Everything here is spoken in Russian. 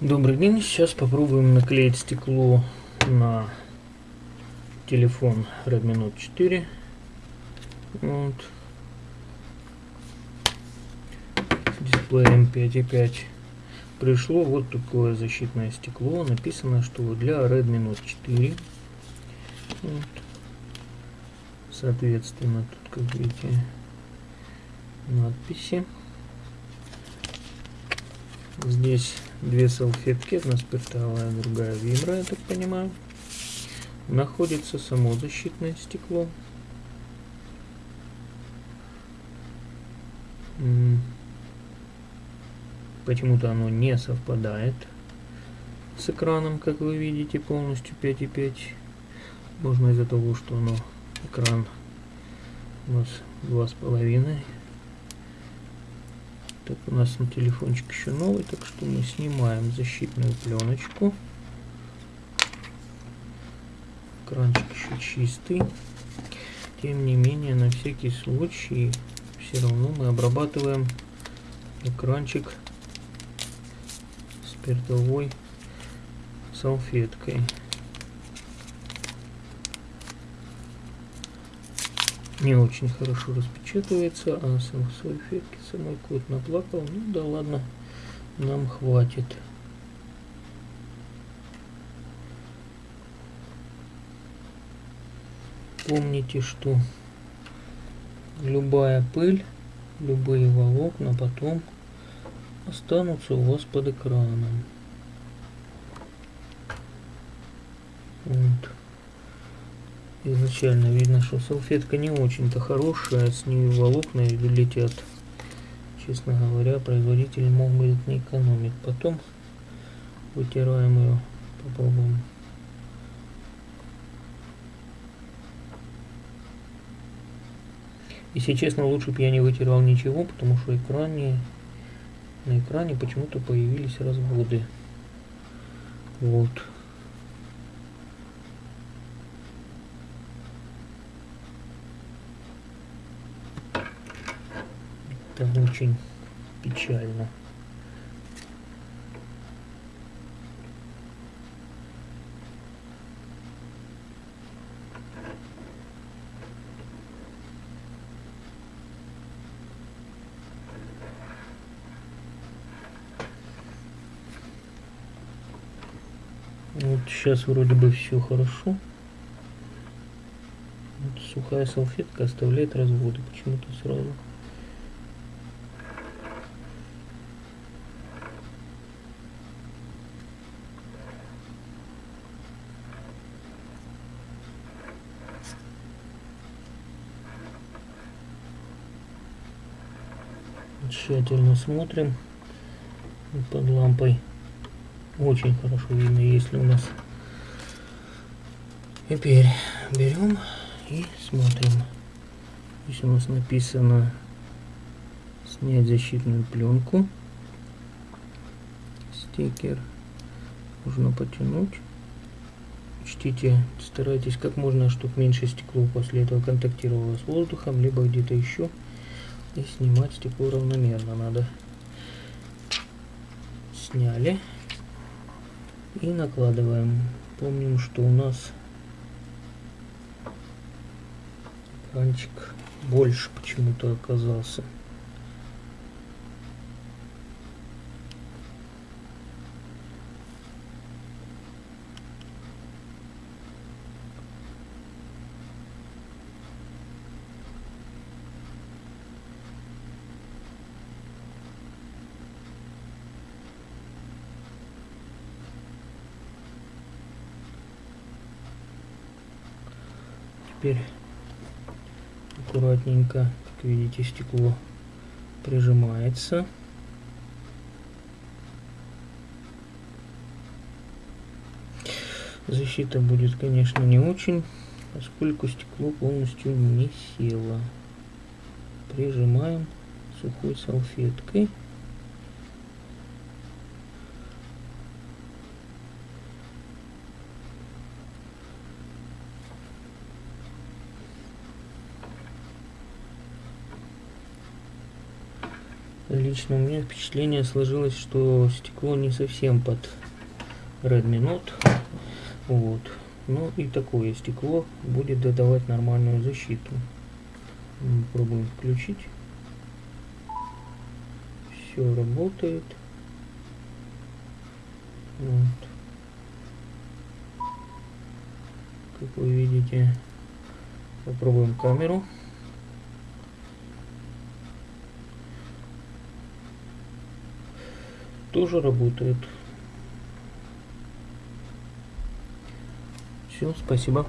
Добрый день, сейчас попробуем наклеить стекло на телефон Redmi Note 4. Вот. Дисплеем 5.5 пришло вот такое защитное стекло. Написано, что для Redmi Note 4. Вот. Соответственно, тут, как видите, надписи. Здесь две салфетки, одна спиртовая, другая вибра, я так понимаю. Находится само защитное стекло. Почему-то оно не совпадает с экраном, как вы видите, полностью 5.5. Можно из-за того, что оно экран у нас два с половиной так, у нас на телефончик еще новый, так что мы снимаем защитную пленочку. Экранчик еще чистый. Тем не менее, на всякий случай, все равно мы обрабатываем экранчик спиртовой салфеткой. Не очень хорошо распечатывается, а сам салфетки самой кот наплакал. Ну да ладно, нам хватит. Помните, что любая пыль, любые волокна потом останутся у вас под экраном. Вот изначально видно, что салфетка не очень-то хорошая, с нее волокна летят. Честно говоря, производитель мог бы не экономить. Потом вытираем ее, попробуем. Если честно, лучше бы я не вытирал ничего, потому что экране, на экране почему-то появились разводы. Вот. Это очень печально. Вот сейчас вроде бы все хорошо. Вот сухая салфетка оставляет разводы почему-то сразу. Тщательно смотрим. Под лампой очень хорошо видно если у нас. Теперь берем и смотрим. Здесь у нас написано снять защитную пленку стикер нужно потянуть. Учтите старайтесь как можно чтобы меньше стекло после этого контактировало с воздухом либо где-то еще и снимать стекло равномерно надо. Сняли. И накладываем. Помним, что у нас экранчик больше почему-то оказался. Теперь аккуратненько, как видите, стекло прижимается. Защита будет, конечно, не очень, поскольку стекло полностью не село. Прижимаем сухой салфеткой. Лично у меня впечатление сложилось, что стекло не совсем под Redmi Note. Вот. Ну и такое стекло будет додавать нормальную защиту. Пробуем включить. Все работает. Вот. Как вы видите, попробуем камеру. Тоже работает. Все, спасибо.